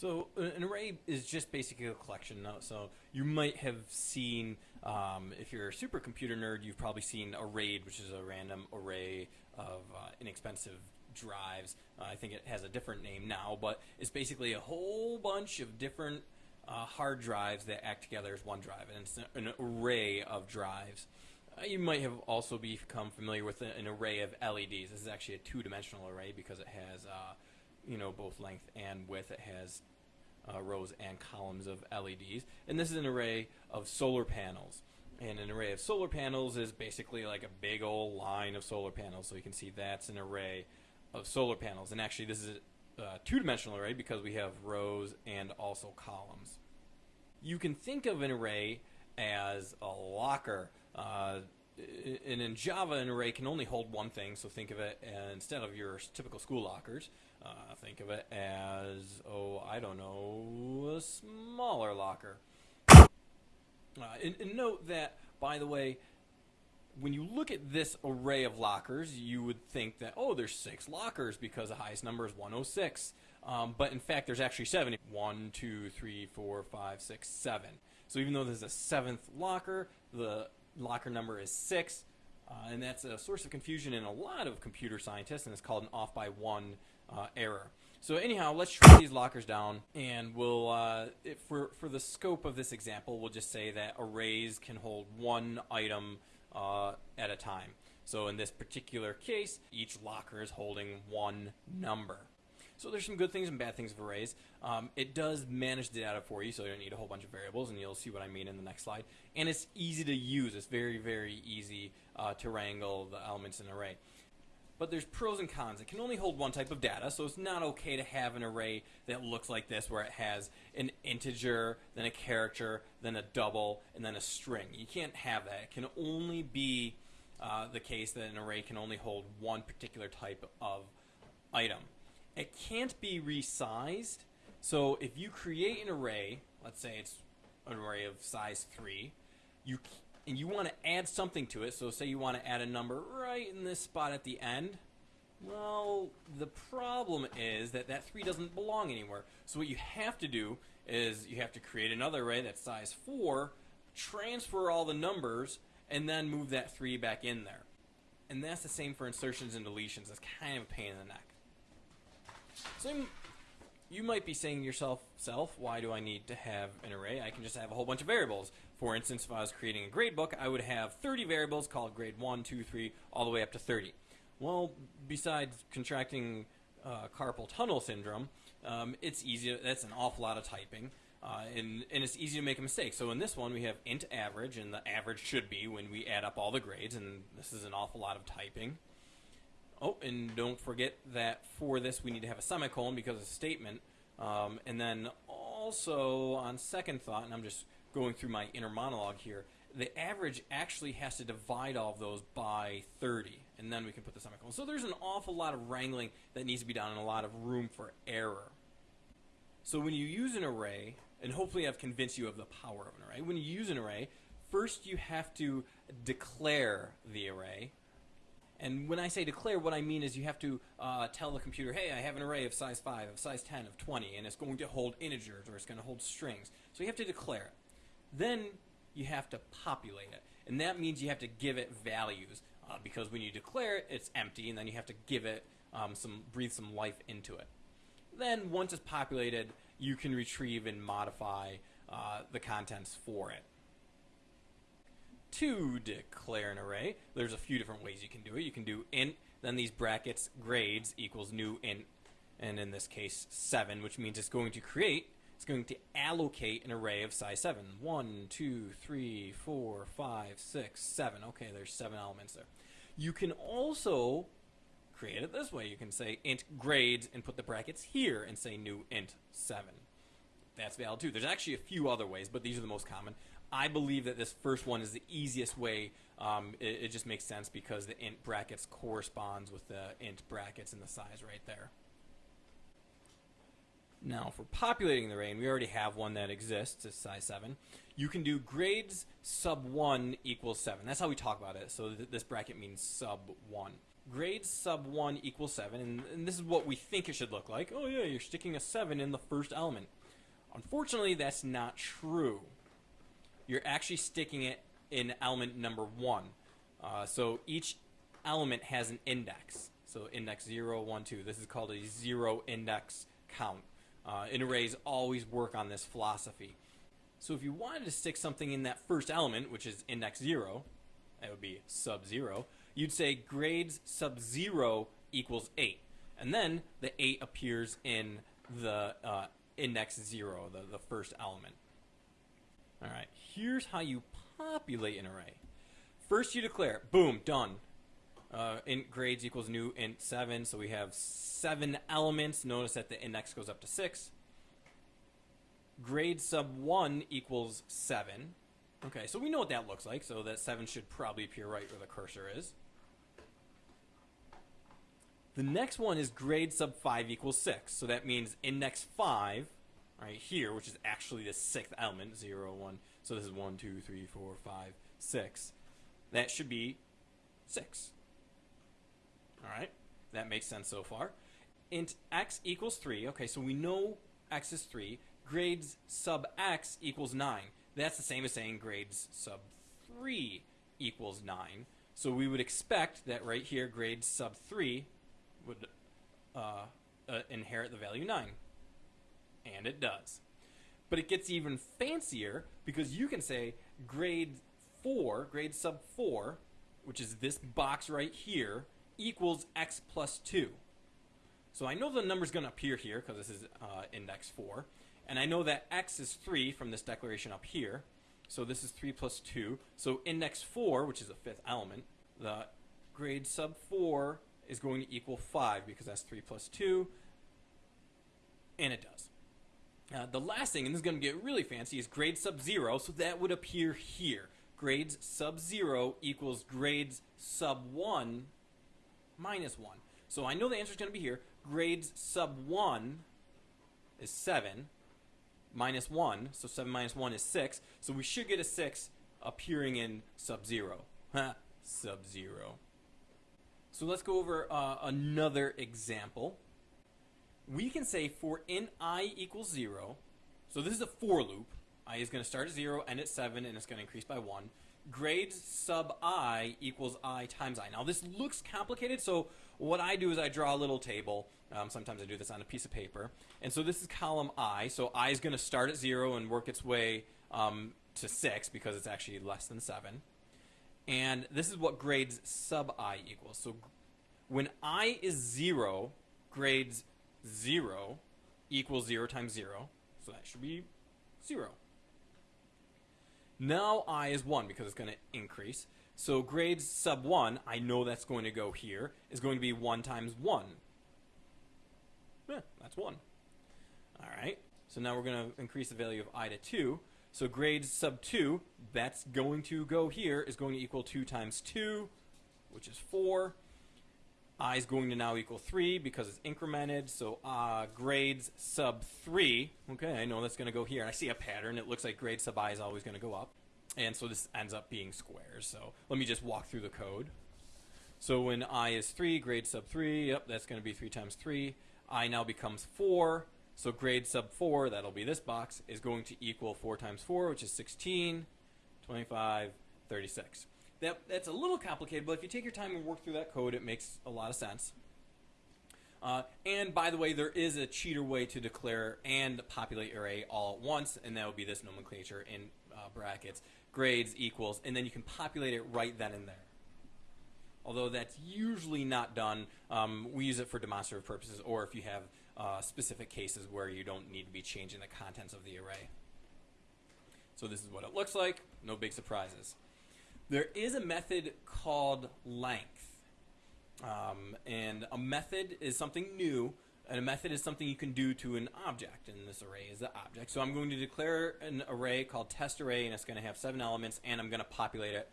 So an array is just basically a collection. So you might have seen, um, if you're a supercomputer nerd, you've probably seen a RAID, which is a random array of uh, inexpensive drives. Uh, I think it has a different name now, but it's basically a whole bunch of different uh, hard drives that act together as one drive, and it's an array of drives. Uh, you might have also become familiar with an array of LEDs. This is actually a two-dimensional array because it has, uh, you know, both length and width. It has uh, rows and columns of LEDs. And this is an array of solar panels. And an array of solar panels is basically like a big old line of solar panels. So you can see that's an array of solar panels. And actually this is a two-dimensional array because we have rows and also columns. You can think of an array as a locker. Uh, and in Java, an array can only hold one thing, so think of it uh, instead of your typical school lockers, uh, think of it as, oh, I don't know, a smaller locker. Uh, and, and note that, by the way, when you look at this array of lockers, you would think that, oh, there's six lockers because the highest number is 106. Um, but in fact, there's actually seven. One, two, three, four, five, six, seven. So even though there's a seventh locker, the locker number is 6, uh, and that's a source of confusion in a lot of computer scientists, and it's called an off by one uh, error. So anyhow, let's shrink these lockers down, and we'll, uh, for, for the scope of this example, we'll just say that arrays can hold one item uh, at a time. So in this particular case, each locker is holding one number. So there's some good things and bad things of arrays. Um, it does manage the data for you, so you don't need a whole bunch of variables, and you'll see what I mean in the next slide. And it's easy to use. It's very, very easy uh, to wrangle the elements in an array. But there's pros and cons. It can only hold one type of data, so it's not okay to have an array that looks like this, where it has an integer, then a character, then a double, and then a string. You can't have that. It can only be uh, the case that an array can only hold one particular type of item. It can't be resized. So if you create an array, let's say it's an array of size 3, you and you want to add something to it, so say you want to add a number right in this spot at the end, well, the problem is that that 3 doesn't belong anywhere. So what you have to do is you have to create another array that's size 4, transfer all the numbers, and then move that 3 back in there. And that's the same for insertions and deletions. That's kind of a pain in the neck. So you might be saying to yourself, self, why do I need to have an array? I can just have a whole bunch of variables. For instance, if I was creating a grade book, I would have 30 variables called grade 1, 2, 3, all the way up to 30. Well, besides contracting uh, carpal tunnel syndrome, um, it's easy. That's an awful lot of typing. Uh, and, and it's easy to make a mistake. So in this one, we have int average, and the average should be when we add up all the grades, and this is an awful lot of typing. Oh, and don't forget that for this we need to have a semicolon because it's a statement. Um, and then also, on second thought, and I'm just going through my inner monologue here, the average actually has to divide all of those by 30, and then we can put the semicolon. So there's an awful lot of wrangling that needs to be done and a lot of room for error. So when you use an array, and hopefully I've convinced you of the power of an array, when you use an array, first you have to declare the array, and when I say declare, what I mean is you have to uh, tell the computer, hey, I have an array of size 5, of size 10, of 20, and it's going to hold integers or it's going to hold strings. So you have to declare it. Then you have to populate it. And that means you have to give it values uh, because when you declare it, it's empty, and then you have to give it um, some, breathe some life into it. Then once it's populated, you can retrieve and modify uh, the contents for it to declare an array, there's a few different ways you can do it. You can do int, then these brackets grades equals new int, and in this case 7, which means it's going to create, it's going to allocate an array of size 7. 1, 2, 3, 4, 5, 6, 7. Okay, there's 7 elements there. You can also create it this way. You can say int grades and put the brackets here and say new int 7. That's valid too. There's actually a few other ways, but these are the most common. I believe that this first one is the easiest way. Um, it, it, just makes sense because the int brackets corresponds with the int brackets and the size right there. Now, for populating the array, we already have one that exists, it's size 7. You can do grades sub 1 equals 7. That's how we talk about it. So th this bracket means sub 1. grade sub 1 equals 7, and, and this is what we think it should look like. Oh yeah, you're sticking a 7 in the first element. Unfortunately, that's not true. You're actually sticking it in element number 1. Uh, so each element has an index. So index 0, 1, 2. This is called a zero index count. Uh, and arrays always work on this philosophy. So if you wanted to stick something in that first element, which is index 0, that would be sub 0, you'd say grades sub 0 equals 8. And then the 8 appears in the uh, index 0, the, the first element. All right, here's how you populate an array. First you declare, boom, done. Uh, int grades equals new int 7, so we have 7 elements. Notice that the index goes up to 6. Grade sub 1 equals 7. Okay, so we know what that looks like, so that 7 should probably appear right where the cursor is. The next one is grade sub 5 equals 6, so that means index 5, right here, which is actually the sixth element, 0, 1, so this is 1, 2, 3, 4, 5, 6. That should be 6. Alright, that makes sense so far. Int x equals 3, okay, so we know x is 3. Grades sub x equals 9. That's the same as saying grades sub 3 equals 9. So we would expect that right here, grades sub 3 would uh, uh, inherit the value 9. And it does. But it gets even fancier because you can say grade 4, grade sub 4, which is this box right here, equals x plus 2. So I know the number's going to appear here because this is uh, index 4. And I know that x is 3 from this declaration up here. So this is 3 plus 2. So index 4, which is the fifth element, the grade sub 4 is going to equal 5 because that's 3 plus 2. And it does. Uh, the last thing, and this is going to get really fancy, is grade sub 0. So that would appear here. Grades sub 0 equals grades sub 1 minus 1. So I know the answer is going to be here. Grades sub 1 is 7 minus 1, so 7 minus 1 is 6. So we should get a 6 appearing in sub-zero. sub-zero. So let's go over uh, another example. We can say for in i equals 0, so this is a for loop. i is going to start at 0, end at 7, and it's going to increase by 1. Grades sub i equals i times i. Now this looks complicated, so what I do is I draw a little table. Um, sometimes I do this on a piece of paper. And so this is column I. So I is going to start at 0 and work its way um, to 6 because it's actually less than 7. And this is what grades sub i equals. So when i is 0, grades 0 equals 0 times 0. So that should be 0. Now i is 1 because it's going to increase. So grades sub 1, I know that's going to go here, is going to be 1 times 1. Yeah, that's 1. Alright, so now we're going to increase the value of i to 2. So grades sub 2, that's going to go here, is going to equal 2 times 2, which is 4. I is going to now equal 3 because it's incremented. So uh, grades sub 3, okay, I know that's going to go here. And I see a pattern. It looks like grade sub i is always going to go up. And so this ends up being squares. So let me just walk through the code. So when i is 3, grade sub 3, yep, that's going to be 3 times 3. i now becomes 4. So grade sub 4, that'll be this box, is going to equal 4 times 4, which is 16, 25, 36. That, that's a little complicated, but if you take your time and work through that code, it makes a lot of sense. Uh, and by the way, there is a cheater way to declare and populate array all at once, and that would be this nomenclature in uh, brackets grades equals, and then you can populate it right then and there. Although that's usually not done, um, we use it for demonstrative purposes or if you have uh, specific cases where you don't need to be changing the contents of the array. So this is what it looks like, no big surprises. There is a method called length. Um, and a method is something new and a method is something you can do to an object, and this array is the object. So I'm going to declare an array called test array, and it's going to have seven elements, and I'm going to populate it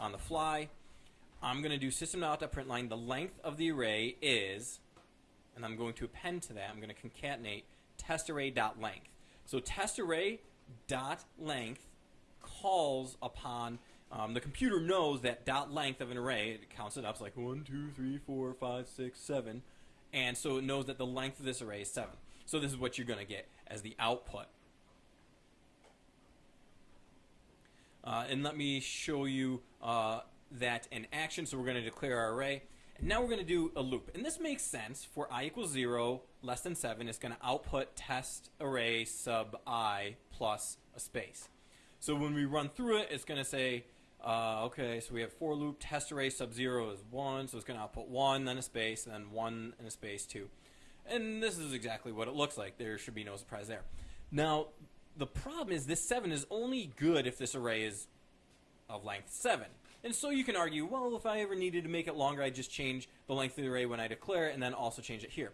on the fly. I'm going to do system.out.println. The length of the array is, and I'm going to append to that, I'm going to concatenate testarray.length. So testarray.length calls upon Um, the computer knows that dot length of an array. It counts it up. It's like one, two, three, four, five, six, seven, and so it knows that the length of this array is seven. So this is what you're going to get as the output. Uh, and let me show you uh, that in action. So we're going to declare our array. And now we're going to do a loop. And this makes sense for i equals 0, less than 7. It's going to output test array sub i plus a space. So when we run through it, it's going to say, uh, okay, so we have for loop test array sub 0 is 1. So it's going to output 1, then a space, then 1 and a space 2. And this is exactly what it looks like. There should be no surprise there. Now, the problem is this 7 is only good if this array is of length 7. And so you can argue, well, if I ever needed to make it longer, I'd just change the length of the array when I declare it and then also change it here.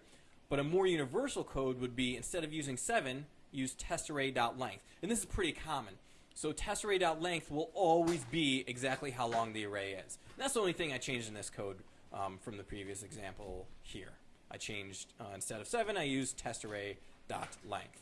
But a more universal code would be, instead of using 7, use testarray.length. And this is pretty common. So testarray.length will always be exactly how long the array is. And that's the only thing I changed in this code um, from the previous example here. I changed, uh, instead of 7, I used testarray.length.